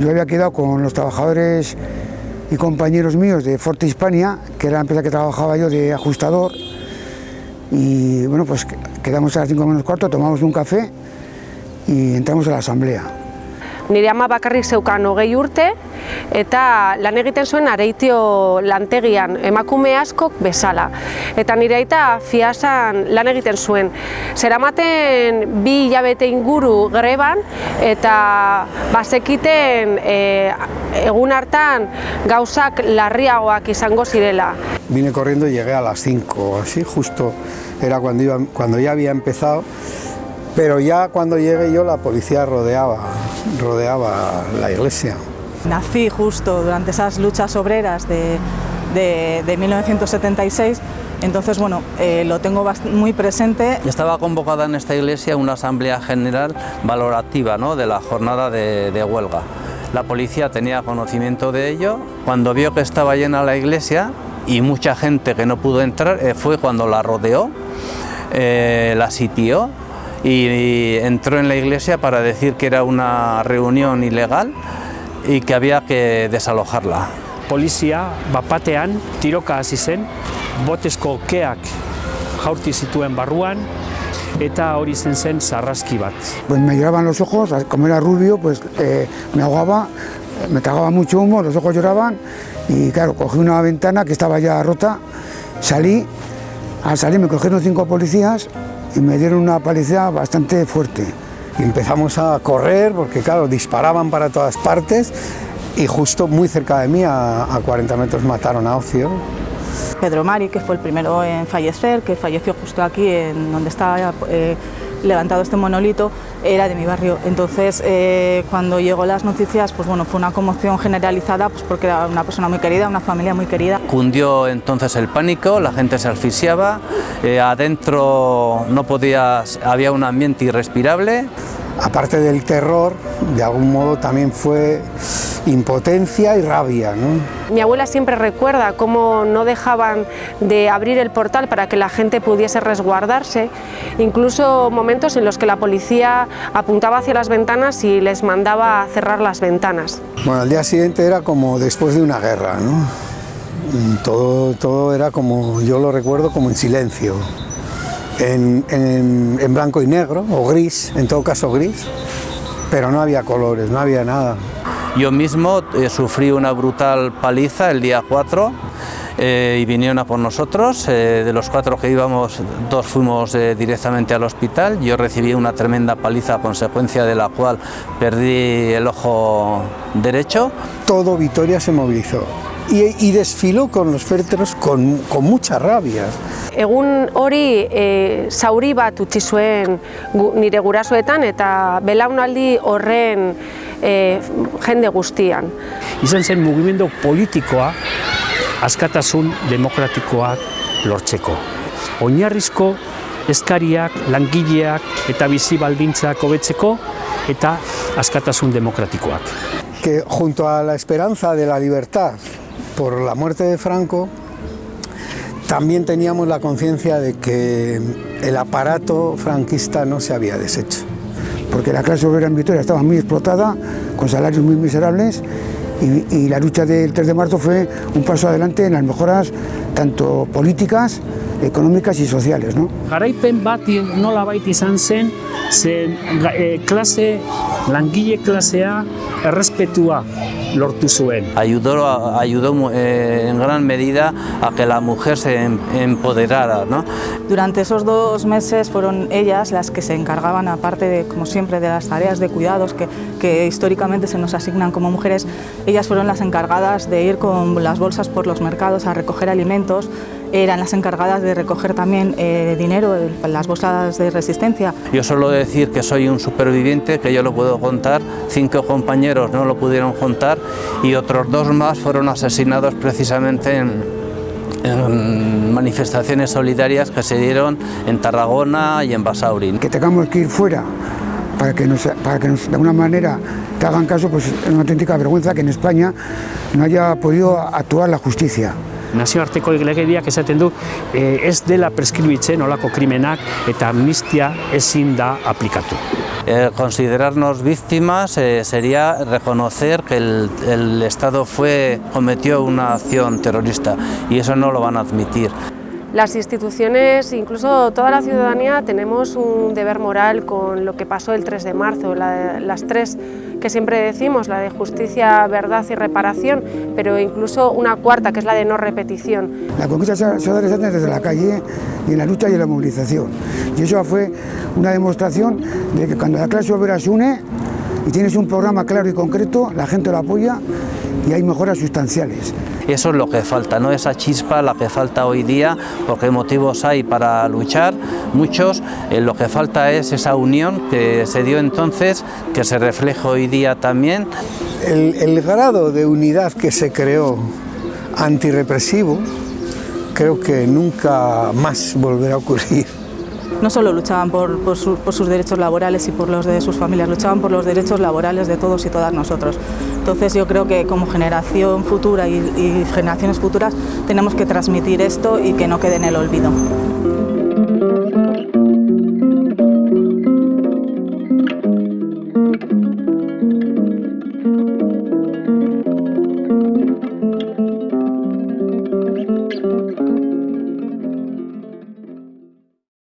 Yo había quedado con los trabajadores y compañeros míos de Forte Hispania, que era la empresa que trabajaba yo de ajustador, y bueno, pues quedamos a las 5 menos cuarto, tomamos un café y entramos a la asamblea. Nire ama bakarrik zeukan hogei urte eta lan egiten zuen areitio lantegian emakume askok bezala. Eta nire aita fiasan lan egiten zuen. Zeramaten bi hilabete inguru greban eta bazekiten e, egun hartan gauzak larriagoak izango zirela. Vine corriendo y llegué a las 5, así justo era cuando, iba, cuando ya había empezado Pero ya cuando llegué yo la policía rodeaba, rodeaba la iglesia. Nací justo durante esas luchas obreras de, de, de 1976, entonces bueno, eh, lo tengo muy presente. Estaba convocada en esta iglesia una asamblea general valorativa ¿no? de la jornada de, de huelga. La policía tenía conocimiento de ello. Cuando vio que estaba llena la iglesia y mucha gente que no pudo entrar, eh, fue cuando la rodeó, eh, la sitió y entró en la iglesia para decir que era una reunión ilegal y que había que desalojarla. Polizia bapatean tiroka hasi zen, botezko keak jaurti zituen barruan, eta hori zen zen sarraski bat. Pues me lloraban los ojos, como era rubio, pues eh, me ahogaba, me tragaba mucho humo, los ojos lloraban y claro, cogí una ventana que estaba ya rota, salí, al salir me cogieron cinco policías y me dieron una paliza bastante fuerte. Y empezamos a correr porque claro, disparaban para todas partes y justo muy cerca de mí, a, a 40 metros, mataron a Ocio. Pedro Mari, que fue el primero en fallecer, que falleció justo aquí en donde estaba eh, levantado este monolito, era de mi barrio. Entonces, eh, cuando llegó las noticias, pues bueno, fue una conmoción generalizada, pues porque era una persona muy querida, una familia muy querida. Cundió entonces el pánico, la gente se asfixiaba, eh, adentro no podía, había un ambiente irrespirable. Aparte del terror, de algún modo también fue impotencia y rabia. ¿no? Mi abuela siempre recuerda cómo no dejaban de abrir el portal para que la gente pudiese resguardarse, incluso momentos en los que la policía apuntaba hacia las ventanas y les mandaba a cerrar las ventanas. Bueno, al día siguiente era como después de una guerra, ¿no? Todo, todo era como, yo lo recuerdo como en silencio, en, en, en blanco y negro, o gris, en todo caso gris, pero no había colores, no había nada. Yo mismo eh, sufrí una brutal paliza el día 4 eh, y vinieron a por nosotros. Eh, de los cuatro que íbamos, dos fuimos eh, directamente al hospital. Yo recibí una tremenda paliza a consecuencia de la cual perdí el ojo derecho. Todo Vitoria se movilizó. Y, y desfiló con los féretros con, con mucha rabia. Egun hori e, zauri bat utzi zuen gu, nire gurasoetan eta belaunaldi horren e, jende guztian. Izan zen mugimendu politikoa askatasun demokratikoak lortzeko. Oinarrizko eskariak, langileak eta bizi baldintzak hobetzeko eta askatasun demokratikoak. Que junto a la esperanza de la libertad por la muerte de Franco, también teníamos la conciencia de que el aparato franquista no se había deshecho. Porque la clase obrera en Vitoria estaba muy explotada, con salarios muy miserables, y, y, la lucha del 3 de marzo fue un paso adelante en las mejoras tanto políticas, económicas y sociales. ¿no? Garaipen bat nola baita izan zen, klase, langile klasea errespetua lortu zuen. Ayudó, ayudó eh, en gran medida a que la mujer se empoderara. ¿no? Durante esos dos meses fueron ellas las que se encargaban, aparte de, como siempre, de las tareas de cuidados que, que históricamente se nos asignan como mujeres, ellas fueron las encargadas de ir con las bolsas por los mercados a recoger alimentos, eran las encargadas de recoger también eh, dinero, las bolsas de resistencia. Yo suelo decir que soy un superviviente, que yo lo puedo contar, cinco compañeros no lo pudieron contar y otros dos más fueron asesinados precisamente en, en manifestaciones solidarias que se dieron en Tarragona y en Basauri. Que tengamos que ir fuera para que, nos, para que nos, de alguna manera te hagan caso, pues es una auténtica vergüenza que en España no haya podido actuar la justicia. Nazioarteko legediak esaten du eh, ez dela preskribitzen olako krimenak eta amnistia ezin da aplikatu. Eh, considerarnos víctimas eh, sería reconocer que el, el Estado fue, cometió una acción terrorista y eso no lo van a admitir. Las instituciones, incluso toda la ciudadanía, tenemos un deber moral con lo que pasó el 3 de marzo, la, las tres que siempre decimos, la de justicia, verdad y reparación, pero incluso una cuarta, que es la de no repetición. La conquista se ha dado desde la calle y en la lucha y en la movilización. Y eso fue una demostración de que cuando la clase obrera se une y tienes un programa claro y concreto, la gente lo apoya y hay mejoras sustanciales. Eso es lo que falta, ¿no? esa chispa la que falta hoy día, porque motivos hay para luchar, muchos, eh, lo que falta es esa unión que se dio entonces, que se refleja hoy día también. El, el grado de unidad que se creó antirrepresivo, creo que nunca más volverá a ocurrir no solo luchaban por, por, su, por, sus derechos laborales y por los de sus familias, luchaban por los derechos laborales de todos y todas nosotros. Entonces yo creo que como generación futura y generaciones futuras tenemos que transmitir esto y que no quede en el olvido.